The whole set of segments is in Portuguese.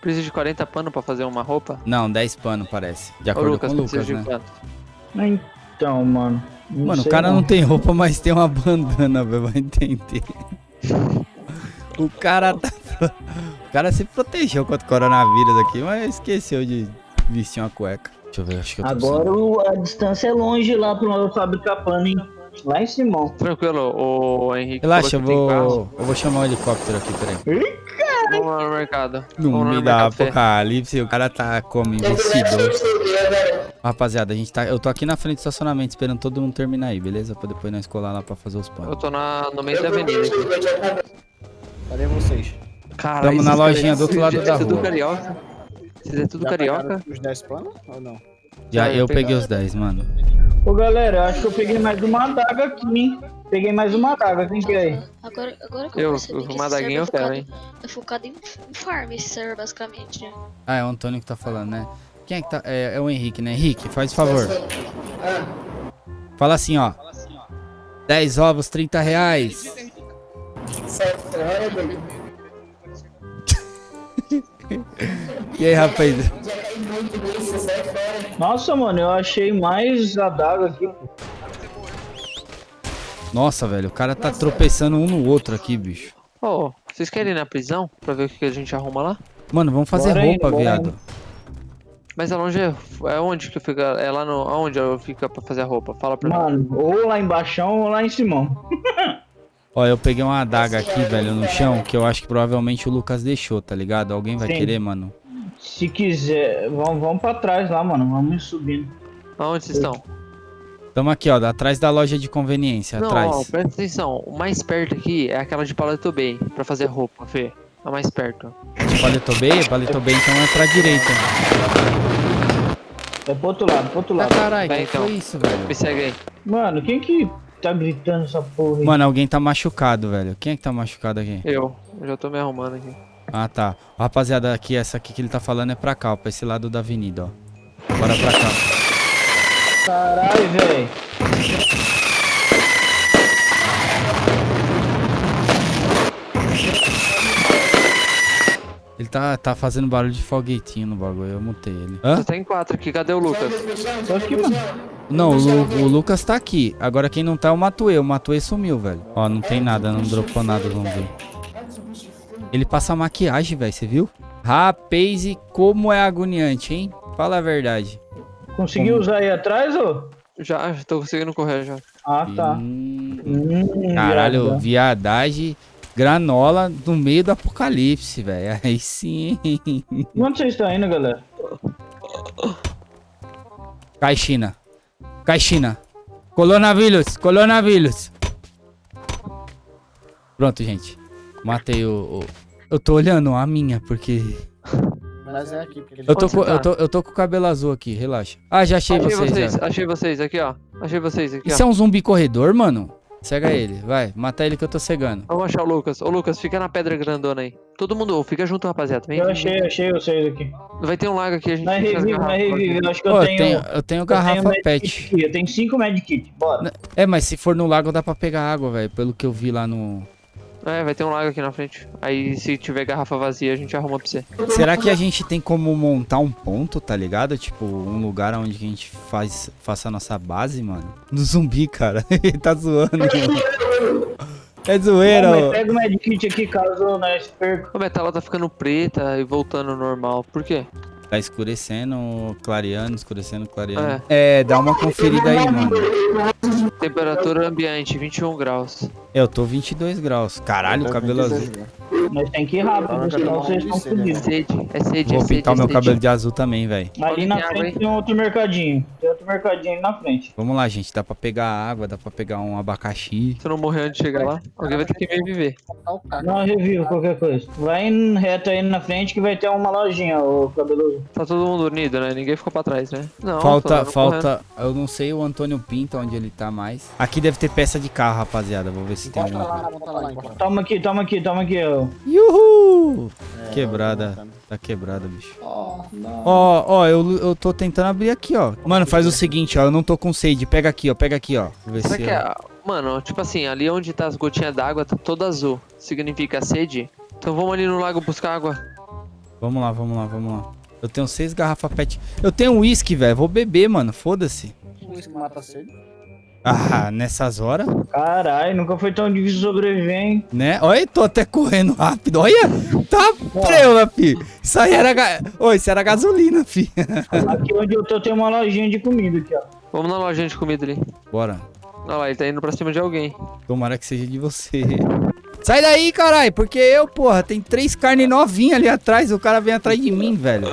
Precisa de 40 pano pra fazer uma roupa? Não, 10 pano parece. De Ô, acordo Lucas, com o Lucas, né? Então, mano. não Mano, o cara não tem roupa, mas tem uma bandana, velho. Vai entender. O cara tá. O cara se protegeu contra o coronavírus aqui, mas esqueceu de vestir uma cueca. Deixa eu ver, acho que eu tô Agora o- a distância é longe lá pro fabricar pano, hein? Lá em Simão. Tranquilo, o Henrique. Relaxa, eu vou. Eu vou chamar o helicóptero aqui, peraí. Vamos lá no mercado. No Vamos meio da apocalipse, o cara tá como investidor. Rapaziada, a gente tá. Eu tô aqui na frente do estacionamento esperando todo mundo terminar aí, beleza? Pra depois nós colar lá pra fazer os Eu panos. tô na, no meio da avenida aqui. Cadê vocês? Cara, Tamo na lojinha do outro lado da é tudo rua. carioca. Isso é tudo Já carioca. Os 10 panos ou não? Já Já eu peguei os 10, mano. Ô galera, eu acho que eu peguei mais uma adaga aqui, hein? Peguei mais uma adaga, quem que é aí? Agora, agora que Eu- eu, percebi que uma quero, é focado, é focado em, em farm esse server, basicamente, né? Ah, é o Antônio que tá falando, né? Quem é que tá. É, é o Henrique, né? Henrique, faz favor. Fala assim, ó. 10 ovos, 30 reais. E aí, rapaz? Nossa, mano, eu achei mais adaga aqui. Nossa, velho, o cara tá tropeçando um no outro aqui, bicho. Ô, vocês querem ir na prisão pra ver o que a gente arruma lá? Mano, vamos fazer Bora roupa, bora viado. Mas é longe, é onde que fica? É lá no. Aonde eu fica pra fazer a roupa? Fala pra mim. Mano, ou lá embaixo ou lá em Simão. Ó, eu peguei uma adaga aqui, velho, no chão, que eu acho que provavelmente o Lucas deixou, tá ligado? Alguém vai Sim. querer, mano? Se quiser, vamos, vamos pra trás lá, mano. Vamos subindo. Aonde vocês estão? Tamo aqui, ó, atrás da loja de conveniência, Não, atrás. ó, presta atenção. O mais perto aqui é aquela de Paleto Bay, pra fazer roupa, Fê. A mais perto. De Paleto Bay? Paleto Bay, então é pra direita. É pro outro lado, pro outro Ah, lado. caralho, Vai, que então. foi isso, velho? Me segue aí. Mano, quem que tá gritando essa porra aí? Mano, alguém tá machucado, velho. Quem é que tá machucado aqui? Eu. Eu já tô me arrumando aqui. Ah, tá. Rapaziada, aqui, essa aqui que ele tá falando é pra cá, ó, pra esse lado da avenida, ó. Bora pra cá. Caralho, velho. Ele tá, tá fazendo barulho de foguetinho no bagulho, eu mutei ele. Hã? Você tem quatro aqui, cadê o Lucas? Tô aqui, mano. Não, o, Lu- o Lucas tá aqui. Agora quem não tá é o Matuê. O Matuê sumiu, velho. Ó, não tem nada, não dropou nada, vamos ver. Ele passa maquiagem, velho, você viu? Rapaz, e como é agoniante, hein? Fala a verdade. Conseguiu usar aí atrás, ô? Já, já tô conseguindo correr já. Ah, tá. Hum, Hum, caralho, viadão. viadagem, granola no meio do apocalipse, velho. Aí sim. Onde vocês estão indo, galera? Caixina. Caixina. Coronavírus, coronavírus. Pronto, gente. Matei o, o- Eu tô olhando a minha, porque. Mas é aqui, porque Eu tô, com, eu, tô, eu tô com o cabelo azul aqui, relaxa. Ah, já achei, Achei vocês. vocês, já. achei vocês aqui, ó. Achei vocês aqui, Isso ó. é um zumbi corredor, mano? Cega ele, vai. Mata ele que eu tô cegando. Vamos achar o Lucas. Ô, Lucas, fica na pedra grandona aí. Todo mundo, fica junto, rapaziada. Vem, Eu vem, achei, achei vocês aqui. Vai ter um lago aqui, a gente Não é revive, não é garrafas revive. Eu acho que Pô, eu eu tenho. tenho, eu tenho eu tenho garrafa medkit pet. aqui, Eu tenho cinco medkits. Bora. É, mas se for no lago dá pra pegar água, velho. Pelo que eu vi lá no. É, vai ter um lago aqui na frente. Aí, se tiver garrafa vazia, a gente arruma pra você. Será que a gente tem como montar um ponto, tá ligado? Tipo, um lugar onde a gente faz, faça a nossa base, mano? No zumbi, cara. Ele tá zoando. é zoeira, ó. pega o medkit aqui caso nós perca. A metala tá ficando preta e voltando ao normal. Por quê? Tá escurecendo, clareando, escurecendo, clareando. É. É, dá uma conferida aí, mano. Temperatura ambiente, 21 graus. Eu tô 22 graus. Caralho, o cabelo azul. Nós tem que ir rápido, senão vocês estão fodidos. Sede, é sede, Vou é pintar é o meu sede. cabelo de azul também, velho. Ali na frente tem outro mercadinho. Tem outro mercadinho ali na frente. Vamos lá, gente. Dá pra pegar água, dá pra pegar um abacaxi. Se eu não morrer antes de chegar lá, alguém vai ter que me viver. Não, revivo qualquer coisa. Vai em reto aí na frente que vai ter uma lojinha, ô cabeludo. Tá todo mundo unido, né? Ninguém ficou pra trás, né? Não, falta, falta. Eu não sei o Antônio Pinta onde ele tá mais. Aqui deve ter peça de carro, rapaziada. Vou ver se tem alguma encontra. Toma aqui, toma aqui, toma aqui, ó. Uhul! É, Quebrada. tá quebrada, bicho. Ó, não. Ó, ó, eu, eu tô tentando abrir aqui, ó. Mano, faz o seguinte, ó. Eu não tô com sede. Pega aqui, ó. Pega aqui, ó. Vou ver Será se. que é. Mano, tipo assim, ali onde tá as gotinhas d'água tá toda azul. Significa sede. Então vamos ali no lago buscar água. Vamos lá, vamos lá, vamos lá. Eu tenho seis garrafas pet. Eu tenho uísque, velho. Vou beber, mano. Foda-se. Isso mata sede. Ah, nessas horas, Caralho, nunca foi tão difícil sobreviver, hein? né? Olha, tô até correndo rápido. Olha, tá prela, fi. Isso aí era... Ga... Oi, isso era gasolina, fi. Aqui onde eu tô tem uma lojinha de comida aqui, ó. Vamos na lojinha de comida ali. Bora. Olha lá, ele tá indo pra cima de alguém. Tomara que seja de você. Sai daí, caralho, porque eu, porra, tem três carnes novinhas ali atrás. O cara vem atrás de mim, velho.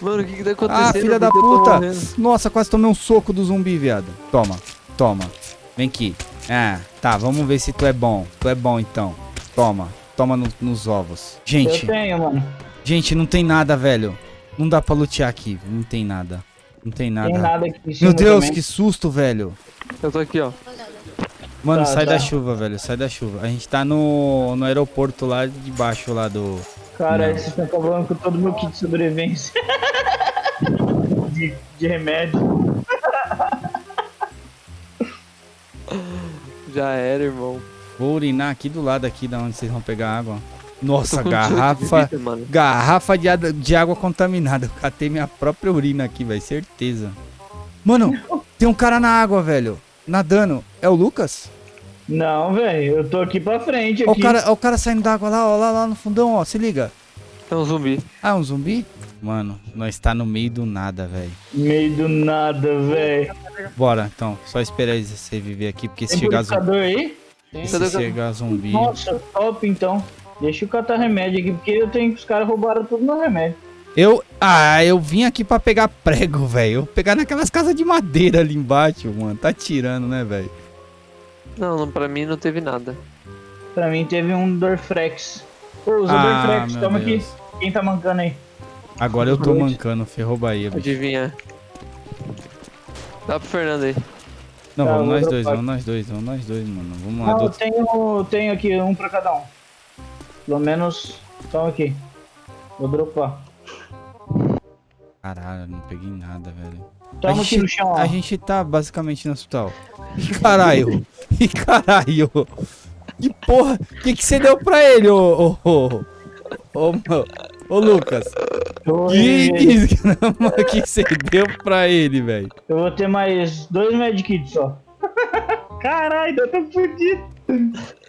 Mano, o que que tá acontecendo? Ah, filha da puta. Nossa, quase tomei um soco do zumbi, viado. Toma, toma. Vem aqui. Ah, tá, vamos ver se tu é bom. Tu é bom, então. Toma, toma no- nos ovos. Gente, Eu tenho, mano. gente, não tem nada, velho. Não dá pra lutear aqui. Não tem nada. Não tem nada. Tem nada Meu Deus, também. que susto, velho. Eu tô aqui, ó. Mano, Tá, sai tá. da chuva, velho. Sai da chuva. A gente tá no, no aeroporto lá de baixo, lá do. Cara, vocês estão acabando com todo o meu kit de sobrevivência. de, de remédio. Já era, irmão. Vou urinar aqui do lado aqui da onde vocês vão pegar água. Nossa, dezoito de garrafa. vida, mano. Garrafa de, de água contaminada. Eu catei minha própria urina aqui, velho. Certeza. Mano, tem um cara na água, velho. Nadando. É o Lucas? Não, velho, eu tô aqui pra frente Ó o cara, ó o cara saindo da água lá, ó, lá, lá no fundão, ó. Se liga. É um zumbi. Ah, é um zumbi? Mano, nós tá no meio do nada, velho. Meio do nada, velho. Bora, então. Só esperar eles reviver aqui, porque se Tem chegar, zumbi, aí? Tem. se chegar zumbi... Nossa, top então. Deixa eu catar remédio aqui, porque eu tenho que os caras roubaram tudo meu remédio. Eu. Ah, eu vim aqui pra pegar prego, velho. Eu pegar naquelas casas de madeira ali embaixo, mano. Tá tirando, né, velho? Não, não, pra mim não teve nada. Pra mim teve um Dorflex. Ô, usa Ah, Dorflex, meu toma Deus. aqui. Quem tá mancando aí? Agora eu tô mancando, ferrou Bahia, bicho. Adivinha. Dá pro Fernando aí. Não, Tá, vamos nós dois, vamos nós dois, vamos nós dois, mano. Vamos lá. Não, eu tenho, tenho aqui um pra cada um. Pelo menos, toma aqui. Vou dropar. Caralho, não peguei nada, velho. Toma a aqui gente, no chão, ó. A gente tá basicamente no hospital. Ih, caralho. Ih, caralho. Que porra. O que que você deu pra ele, ô... Ô, ô, ô, meu- ô Lucas. Que reviver. que você deu pra ele, velho? eu vou ter mais dois medkits só. Caralho, eu tô fudido.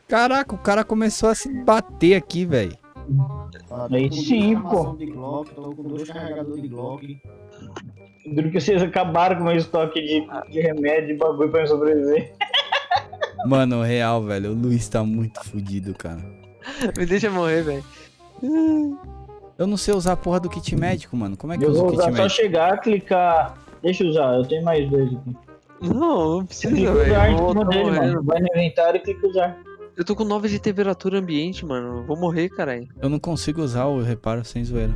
Caraca, o cara começou a se bater aqui, velho. Ah, Aí sim, pô. armação De Glock, tô com dois carregadores de Glock. Duro que vocês acabaram com o meu estoque de, de remédio e bagulho pra eu sobreviver. Mano, real, velho. O Luiz tá muito fudido, cara. Me deixa morrer, velho. Eu não sei usar a porra do kit médico, mano. Como é que Eu usa vou o kit usar só médico? chegar, clicar. Deixa eu usar, eu tenho mais dois aqui. Não, não precisa, clica velho. usar Eu em vou- cima tô dele, morrendo. mano. Vai no inventário e clica usar. Eu tô com 9 de temperatura ambiente, mano. Eu Vou morrer, caralho. Eu não consigo usar o reparo sem zoeira.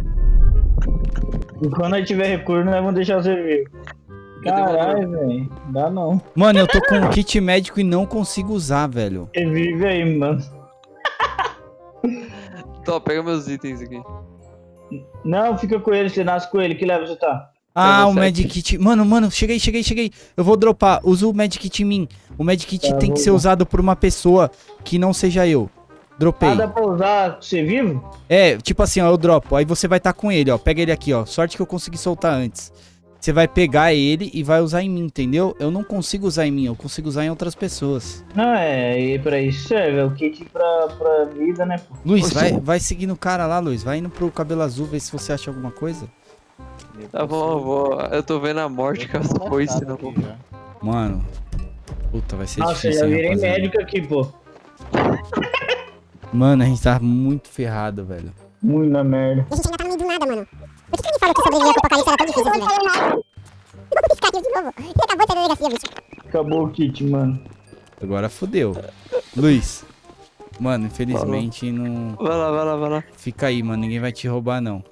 E quando aí tiver recurso, nós vamos deixar você ver. Caralho, velho. Dá não. Mano, eu tô com um kit médico e não consigo usar, velho. Revive aí, mano. Tó, pega meus itens aqui. Não, fica com ele, você nasce com ele. Que level você tá? Ah, o medkit. Mano, mano, cheguei, cheguei, cheguei. Eu vou dropar. Usa o medkit em mim. O medkit Tá, tem que ser usar. usado por uma pessoa que não seja eu. Dropei. Ah, dá pra usar você vivo? É, tipo assim, ó, eu dropo. Aí você vai estar com ele, ó. Pega ele aqui, ó. Sorte que eu consegui soltar antes. Você vai pegar ele e vai usar em mim, entendeu? Eu não consigo usar em mim, eu consigo usar em outras pessoas. Não, é, e pra isso serve. É o kit pra, pra vida, né? pô? Luiz, vai, vai seguindo o cara lá, Luiz. Vai indo pro cabelo azul, ver se você acha alguma coisa. Tá bom, eu vou. Eu tô vendo a morte que essa foi, senão. aqui já. Mano. Puta, vai ser Nossa, eu difícil, já hein, virei rapaziada. médico aqui, pô. Mano, a gente tá muito ferrado, velho. Muito na merda. A gente ainda tá no meio do nada, mano. Que, sobreviver com o apocalipse era tão difícil assim, velho? Eu vou piscar aqui de novo. Ele acabou de delegacia, bicho. Acabou o kit, mano. Agora fodeu. Luiz. Mano, infelizmente não. Vai lá, vai lá, vai lá. Fica aí, mano. Ninguém vai te roubar, não.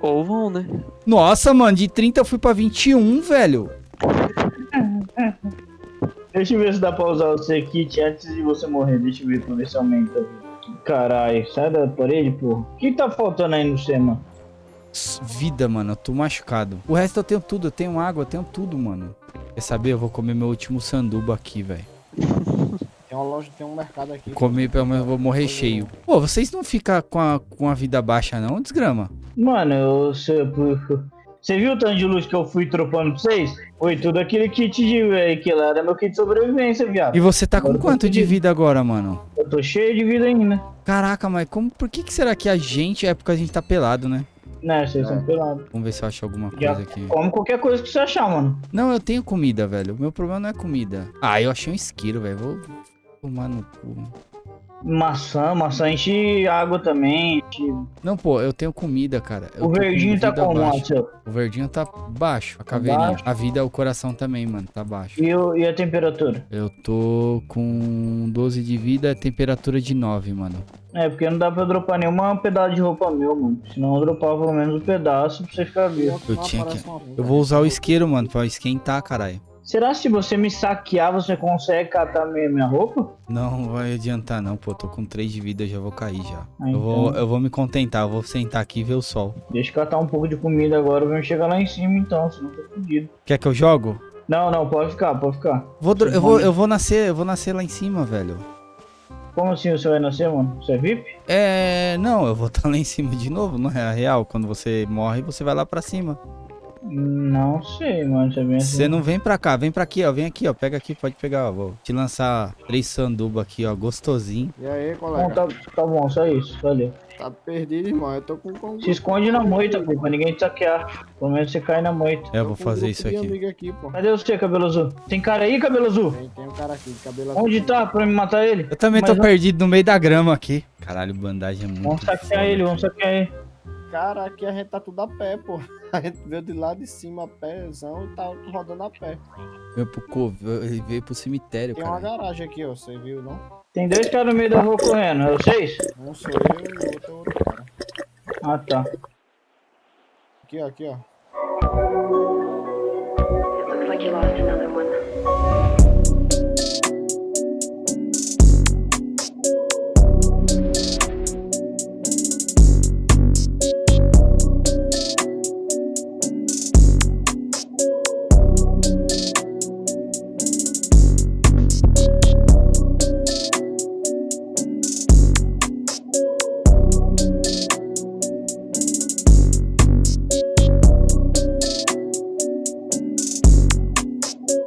Ou vão, né? Nossa, mano, de 30 eu fui pra 21, velho. Deixa eu ver se dá pra usar o seu kit antes de você morrer. Deixa eu ver pra ver se aumenta. Caralho, sai da parede, pô. O que tá faltando aí no C, mano? Vida, mano, eu tô machucado. O resto eu tenho tudo, eu tenho água, eu tenho tudo, mano. Quer saber? Eu vou comer meu último sanduba aqui, velho. Tem uma loja, tem um mercado aqui. Comer, pelo menos eu vou morrer cheio. Pô, vocês não ficam com a, com a vida baixa, não? Desgrama. Mano, eu, você, você viu o tanto de luz que eu fui tropando pra vocês? Foi tudo aquele kit de. eh, que lá era meu kit de sobrevivência, viado. E você tá com quanto de vida agora, mano? Eu tô cheio de vida ainda. Caraca, mas como, por que, que será que a gente é porque a gente tá pelado, né? Né, vocês são pelados. Vamos ver se eu acho alguma Já coisa aqui. come qualquer coisa que você achar, mano. Não, eu tenho comida, velho. O meu problema não é comida. Ah, eu achei um esquilo, velho. Vou tomar no cu. Maçã, maçã enche água também. enche- Não, pô, eu tenho comida, cara. Eu O verdinho tá como. Marcelo? O verdinho tá baixo, a caveirinha. baixo? A vida, o coração também, mano, tá baixo. E, o- e a temperatura? Eu tô com 12 de vida, temperatura de 9, mano. É, porque não dá pra dropar nenhuma pedaço de roupa meu, mano. Senão eu dropava pelo menos um pedaço pra você ficar vivo. Eu tinha que- Eu vou usar o isqueiro, mano, pra esquentar, caralho. Será que se você me saquear, você consegue catar minha, minha roupa? Não vai adiantar não, pô. Tô com 3 de vida, já vou cair já. Ah, Eu, vou, então. eu vou me contentar, eu vou sentar aqui e ver o sol. Deixa eu catar um pouco de comida agora, vamos chegar lá em cima então, senão eu tô fudido. Quer que eu jogo? Não, não, pode ficar, pode ficar. Vou, eu, vou, eu vou nascer, eu vou nascer lá em cima, velho. Como assim você vai nascer, mano? Você é VIP? É. Não, eu vou estar lá em cima de novo, não é real? Quando você morre, você vai lá pra cima. Não sei, mano. Você assim. Você não vem pra cá, vem pra aqui, ó. Vem aqui, ó. Pega aqui, pode pegar, ó. Vou te lançar três sanduba aqui, ó. Gostosinho. E aí, colega? tá, tá bom, só isso, valeu. Tá perdido, irmão. Eu tô com... com Se esconde na moita, pô, pra ninguém te saquear. Pelo menos você cai na moita. É, eu vou tô fazer isso aqui. amigo aqui, pô. Cadê você, cabelo azul? Tem cara aí, cabelo azul? Tem, tem um cara aqui cabelo Onde azul. tá pra me matar ele? Eu também tô Mas não- perdido no meio da grama aqui. Caralho, bandagem é muito. Vamos saquear foda. ele, vamos saquear ele. Cara, aqui a gente tá tudo a pé, pô. A gente veio de lá de cima a pézão e tá rodando a pé. Veio pro, co- ele veio pro cemitério, Tem uma cara. garagem aqui, ó. Você viu, não? Tem dois caras no meio da rua correndo, é vocês? Um sou eu e o outro é outro cara. Ah, tá. Aqui, ó, aqui, ó. Looks like you lost another